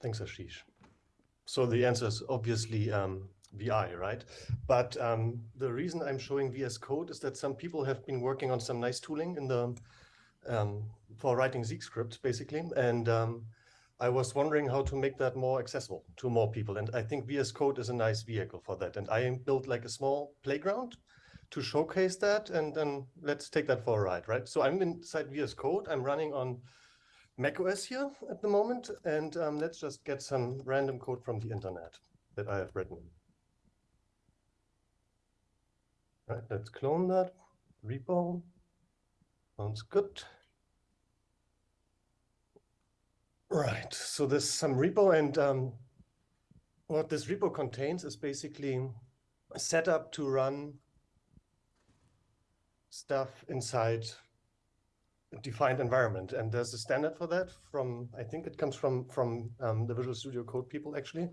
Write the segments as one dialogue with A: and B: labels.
A: Thanks, Ashish. So the answer is obviously um, VI, right? But um, the reason I'm showing VS Code is that some people have been working on some nice tooling in the um, for writing Zeek scripts, basically. And um, I was wondering how to make that more accessible to more people. And I think VS Code is a nice vehicle for that. And I built like a small playground to showcase that. And then let's take that for a ride, right? So I'm inside VS Code. I'm running on macOS here at the moment. And um, let's just get some random code from the internet that I have written. Right, let's clone that repo. Sounds good. Right, so there's some repo and um, what this repo contains is basically a setup to run stuff inside defined environment. And there's a standard for that from, I think it comes from, from um, the Visual Studio Code people actually.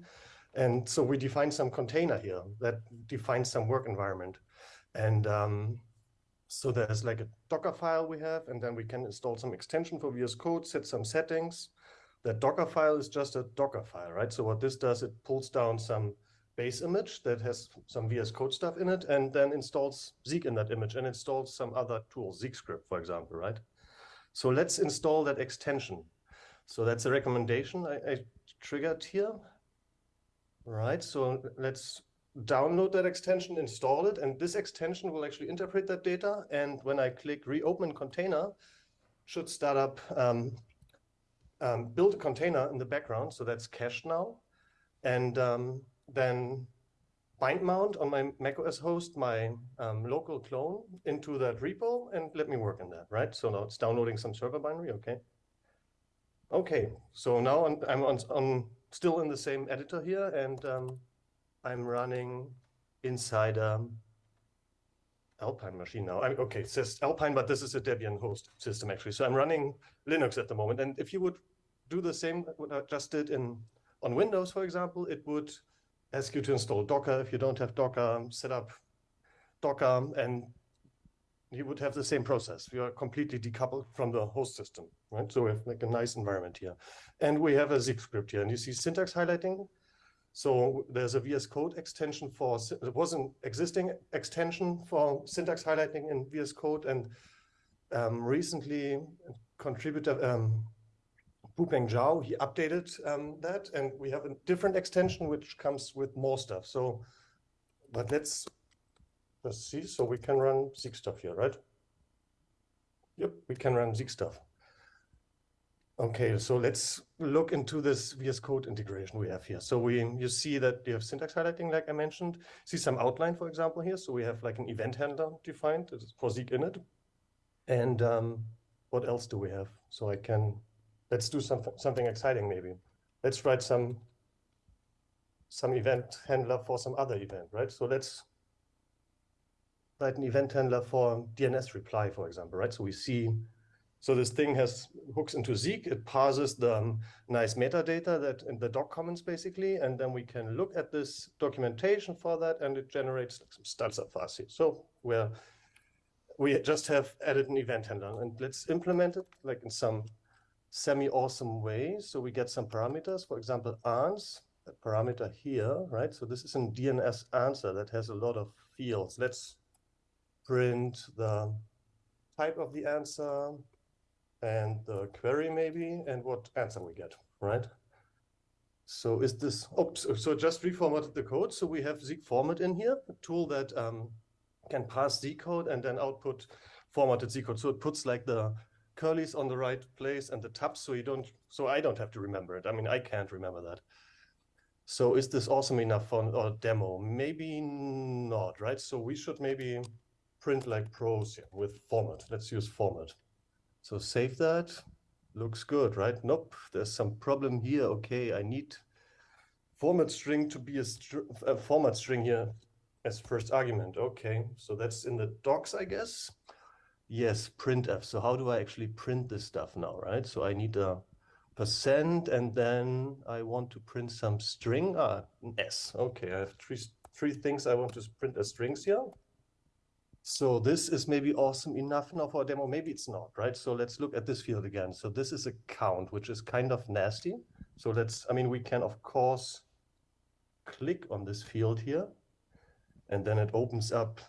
A: And so we define some container here that defines some work environment. And um, so there's like a Docker file we have, and then we can install some extension for VS Code, set some settings, that Docker file is just a Docker file, right? So what this does, it pulls down some base image that has some VS Code stuff in it and then installs Zeek in that image and installs some other tools, Zeek script, for example, right? So let's install that extension. So that's a recommendation I, I triggered here. Right, so let's download that extension, install it, and this extension will actually interpret that data. And when I click reopen container, should start up um, um, build a container in the background, so that's cached now, and um, then bind mount on my macOS host my um, local clone into that repo and let me work on that, right? So now it's downloading some server binary, okay. Okay, so now I'm, I'm on, on, still in the same editor here and um, I'm running inside um, Alpine machine now. I, okay, it says Alpine, but this is a Debian host system actually. So I'm running Linux at the moment. And if you would do the same what I just did in on Windows, for example, it would ask you to install Docker. If you don't have Docker, set up Docker, and you would have the same process. We are completely decoupled from the host system, right? So we have like a nice environment here. And we have a Zeek script here, and you see syntax highlighting. So there's a VS Code extension for, it was an existing extension for syntax highlighting in VS Code, and um, recently contributor, um, Bupeng Zhao, he updated um, that, and we have a different extension which comes with more stuff. So, but let's just see. So we can run Zeek stuff here, right? Yep, we can run Zeek stuff. Okay, so let's look into this VS Code integration we have here. So we, you see that you have syntax highlighting, like I mentioned. See some outline, for example, here. So we have like an event handler defined for Zeek init. And um, what else do we have? So I can, let's do some, something exciting maybe. Let's write some, some event handler for some other event, right? So let's write an event handler for DNS reply, for example, right? So we see so this thing has hooks into Zeek. It parses the um, nice metadata that in the doc comments basically, and then we can look at this documentation for that, and it generates like some for us here. So we're we just have added an event handler, and let's implement it like in some semi-awesome way. So we get some parameters, for example, ans, parameter here, right? So this is a DNS answer that has a lot of fields. Let's print the type of the answer, and the query maybe, and what answer we get, right? So is this, oops, so just reformatted the code. So we have Zeek format in here, a tool that um, can pass Zeek code and then output formatted Zeek code. So it puts like the curlies on the right place and the tabs so you don't, so I don't have to remember it. I mean, I can't remember that. So is this awesome enough for a demo? Maybe not, right? So we should maybe print like pros with format. Let's use format. So save that. Looks good, right? Nope, there's some problem here. Okay, I need format string to be a, str a format string here as first argument. Okay, so that's in the docs, I guess. Yes, printf. So how do I actually print this stuff now, right? So I need a percent and then I want to print some string. Ah, S. Okay, I have three, three things I want to print as strings here. So this is maybe awesome enough now for a demo. Maybe it's not, right? So let's look at this field again. So this is a count, which is kind of nasty. So let's, I mean, we can of course click on this field here, and then it opens up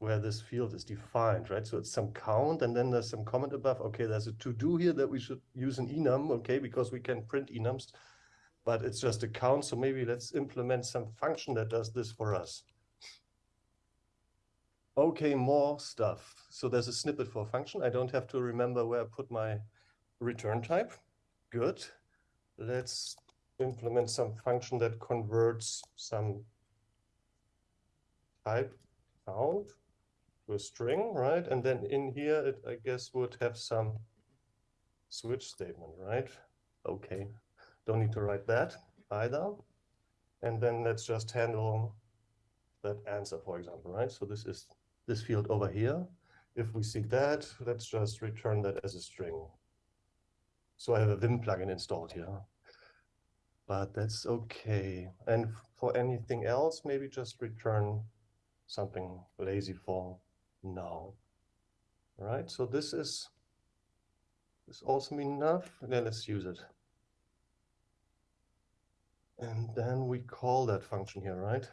A: where this field is defined, right? So it's some count, and then there's some comment above. Okay, there's a to-do here that we should use an enum, okay, because we can print enums, but it's just a count. So maybe let's implement some function that does this for us. Okay, more stuff. So there's a snippet for a function. I don't have to remember where I put my return type. Good. Let's implement some function that converts some type count to a string, right? And then in here, it, I guess, would have some switch statement, right? Okay, don't need to write that either. And then let's just handle that answer, for example, right? So this is this field over here. If we see that, let's just return that as a string. So I have a Vim plugin installed here. But that's okay. And for anything else, maybe just return something lazy for now. All right, so this is this awesome enough. Then let's use it. And then we call that function here, right?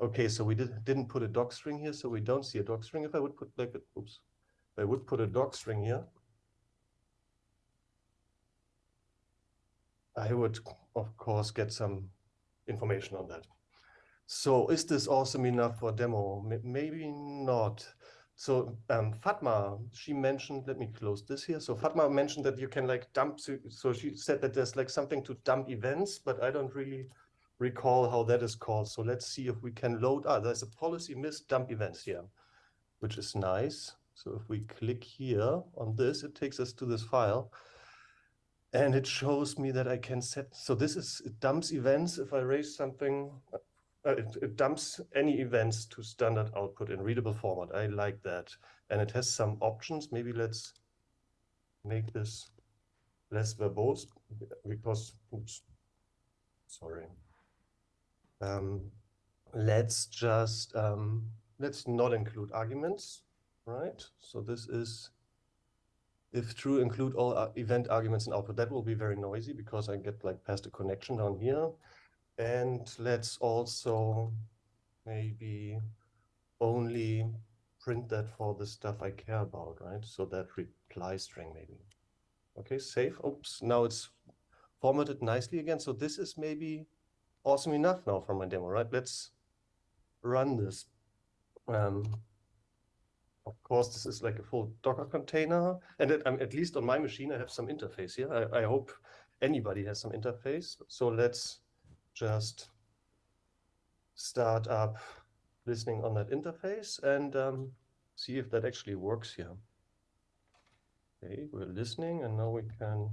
A: Okay, so we did, didn't put a doc string here, so we don't see a doc string. If I would put like, a, oops, I would put a doc string here, I would, of course, get some information on that. So is this awesome enough for demo? M maybe not. So um, Fatma, she mentioned, let me close this here. So Fatma mentioned that you can like dump, so she said that there's like something to dump events, but I don't really recall how that is called. So let's see if we can load, ah, there's a policy misc dump events here, which is nice. So if we click here on this, it takes us to this file and it shows me that I can set, so this is, it dumps events. If I raise something, uh, it, it, dumps any events to standard output in readable format. I like that. And it has some options. Maybe let's make this less verbose because, oops, sorry. Um, let's just, um, let's not include arguments, right? So this is, if true, include all uh, event arguments in output. That will be very noisy because I get like past a connection down here. And let's also maybe only print that for the stuff I care about, right? So that reply string maybe. Okay, save. Oops, now it's formatted nicely again. So this is maybe awesome enough now for my demo, right? Let's run this. Um, of course, this is like a full Docker container. And um, at least on my machine, I have some interface here. I, I hope anybody has some interface. So let's just start up listening on that interface and um, see if that actually works here. Okay, we're listening and now we can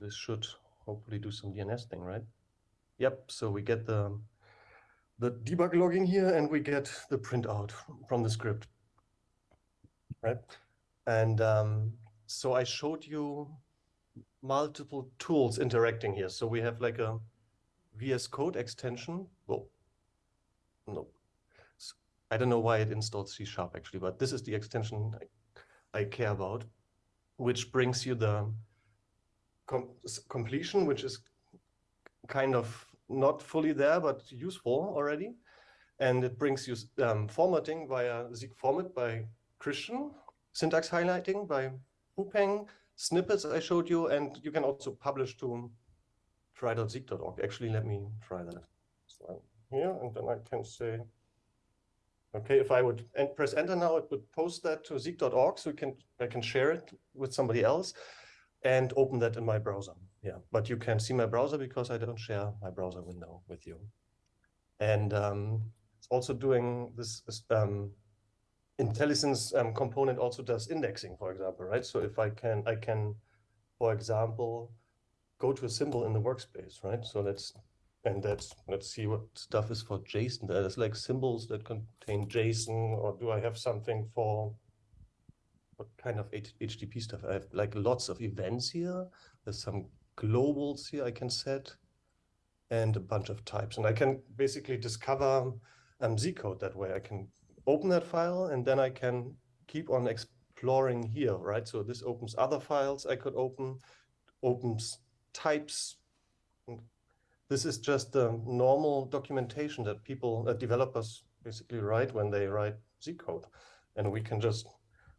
A: this should hopefully do some DNS thing, right? Yep, so we get the, the debug logging here and we get the printout from the script, right? And um, so I showed you multiple tools interacting here. So we have like a VS Code extension. Well, no, I don't know why it installs C Sharp actually, but this is the extension I, I care about, which brings you the com completion, which is kind of not fully there, but useful already. And it brings you um, formatting via Zeek format by Christian, syntax highlighting by Peng, snippets I showed you, and you can also publish to try.zeek.org. Actually, let me try that. So here, and then I can say, okay, if I would press enter now, it would post that to zeek.org, so can I can share it with somebody else and open that in my browser. Yeah, but you can see my browser because I don't share my browser window with you. And um, it's also doing this um, IntelliSense um, component also does indexing, for example, right? So if I can, I can, for example, go to a symbol in the workspace, right? So let's, and that's, let's see what stuff is for JSON. There's like symbols that contain JSON, or do I have something for what kind of HTTP stuff. I have like lots of events here. There's some globals here I can set and a bunch of types. And I can basically discover um, Zeek code that way. I can open that file and then I can keep on exploring here, right? So this opens other files I could open, opens types. This is just the normal documentation that people, that developers basically write when they write Zeek code. And we can just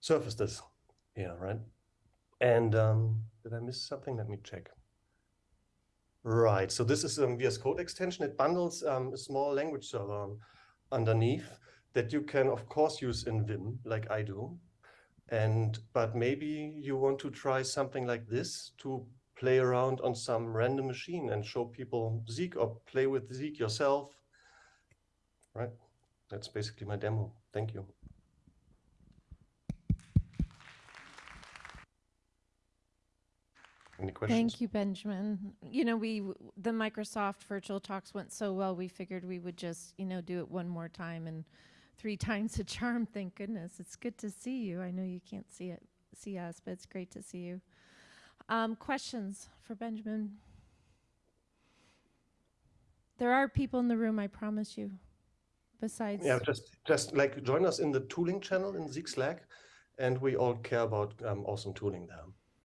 A: surface this here, right? And um, did I miss something? Let me check. Right, so this is a um, VS Code extension. It bundles um, a small language server underneath that you can, of course, use in Vim, like I do. And but maybe you want to try something like this to play around on some random machine and show people Zeek or play with Zeek yourself. Right, that's basically my demo. Thank you. Any questions?
B: Thank you, Benjamin. You know, we, the Microsoft Virtual Talks went so well, we figured we would just, you know, do it one more time and three times a charm, thank goodness. It's good to see you. I know you can't see it, see us, but it's great to see you. Um, questions for Benjamin? There are people in the room, I promise you, besides.
A: Yeah, just just like join us in the tooling channel in Zeek Slack, and we all care about um, awesome tooling there.